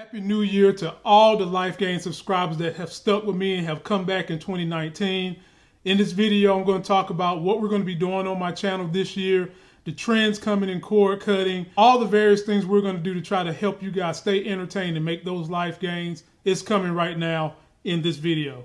Happy New Year to all the Life Gain subscribers that have stuck with me and have come back in 2019. In this video, I'm going to talk about what we're going to be doing on my channel this year, the trends coming in cord cutting, all the various things we're going to do to try to help you guys stay entertained and make those life gains. It's coming right now in this video.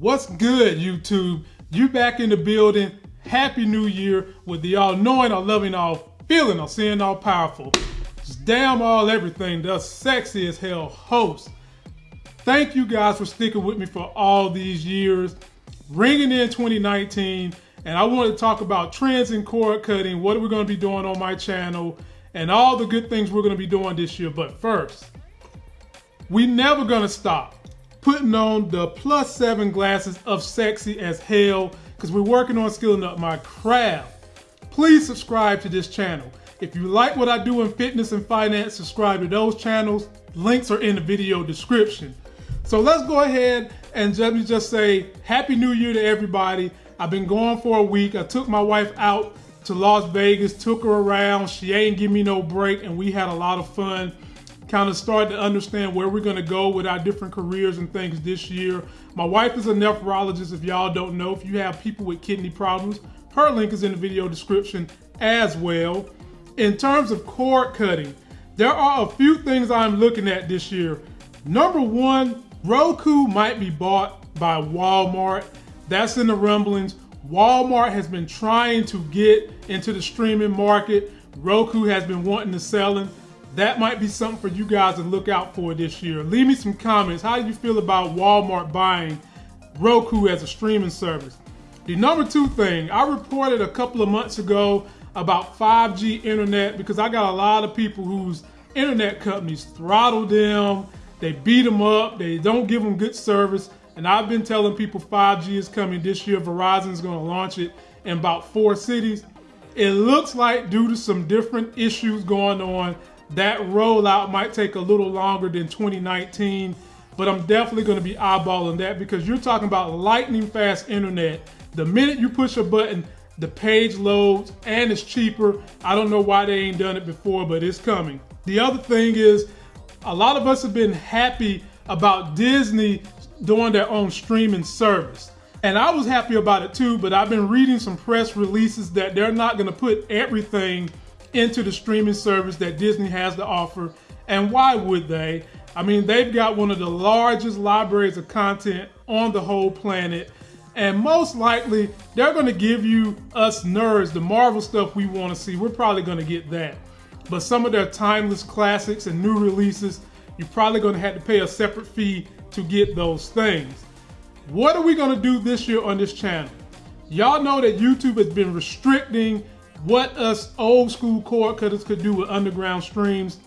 What's good, YouTube? You back in the building. Happy New Year with the all knowing, all loving, all feeling, all seeing, all powerful. Just damn all everything, the sexy as hell host. Thank you guys for sticking with me for all these years. Ringing in 2019, and I want to talk about trends in cord cutting, what are we going to be doing on my channel, and all the good things we're going to be doing this year. But first, we never going to stop putting on the plus seven glasses of sexy as hell because we're working on skilling up my craft. Please subscribe to this channel. If you like what I do in fitness and finance, subscribe to those channels. Links are in the video description. So let's go ahead and let me just say Happy New Year to everybody. I've been gone for a week. I took my wife out to Las Vegas, took her around. She ain't give me no break and we had a lot of fun kind of start to understand where we're going to go with our different careers and things this year. My wife is a nephrologist, if y'all don't know. If you have people with kidney problems, her link is in the video description as well. In terms of cord cutting, there are a few things I'm looking at this year. Number one, Roku might be bought by Walmart. That's in the rumblings. Walmart has been trying to get into the streaming market. Roku has been wanting to sell them that might be something for you guys to look out for this year. Leave me some comments. How do you feel about Walmart buying Roku as a streaming service? The number two thing, I reported a couple of months ago about 5G internet because I got a lot of people whose internet companies throttle them, they beat them up, they don't give them good service. And I've been telling people 5G is coming this year. Verizon is going to launch it in about four cities. It looks like due to some different issues going on, that rollout might take a little longer than 2019, but I'm definitely going to be eyeballing that because you're talking about lightning fast internet. The minute you push a button, the page loads and it's cheaper. I don't know why they ain't done it before, but it's coming. The other thing is, a lot of us have been happy about Disney doing their own streaming service. And I was happy about it too, but I've been reading some press releases that they're not going to put everything into the streaming service that Disney has to offer. And why would they? I mean, they've got one of the largest libraries of content on the whole planet. And most likely, they're going to give you us nerds the Marvel stuff we want to see. We're probably going to get that. But some of their timeless classics and new releases, you're probably going to have to pay a separate fee to get those things. What are we going to do this year on this channel? Y'all know that YouTube has been restricting what us old school cord cutters could do with underground streams.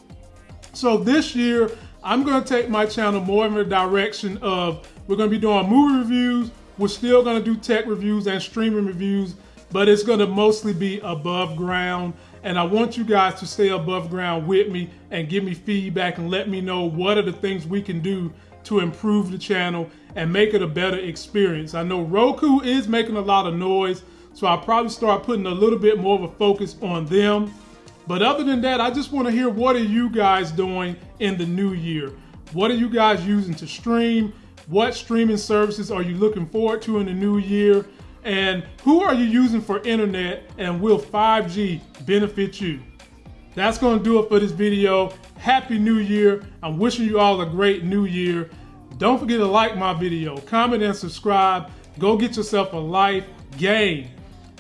So this year, I'm gonna take my channel more in the direction of, we're gonna be doing movie reviews, we're still gonna do tech reviews and streaming reviews, but it's gonna mostly be above ground. And I want you guys to stay above ground with me and give me feedback and let me know what are the things we can do to improve the channel and make it a better experience. I know Roku is making a lot of noise, so I'll probably start putting a little bit more of a focus on them. But other than that, I just want to hear what are you guys doing in the new year? What are you guys using to stream? What streaming services are you looking forward to in the new year? And who are you using for internet and will 5G benefit you? That's to do it for this video. Happy New Year. I'm wishing you all a great new year. Don't forget to like my video, comment and subscribe. Go get yourself a life gain.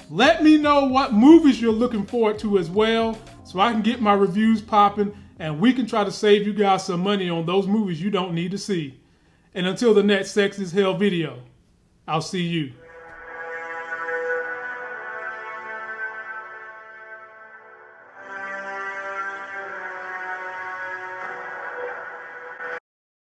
Let me know what movies you're looking forward to as well so I can get my reviews popping and we can try to save you guys some money on those movies you don't need to see. And until the next Sexy as Hell video, I'll see you.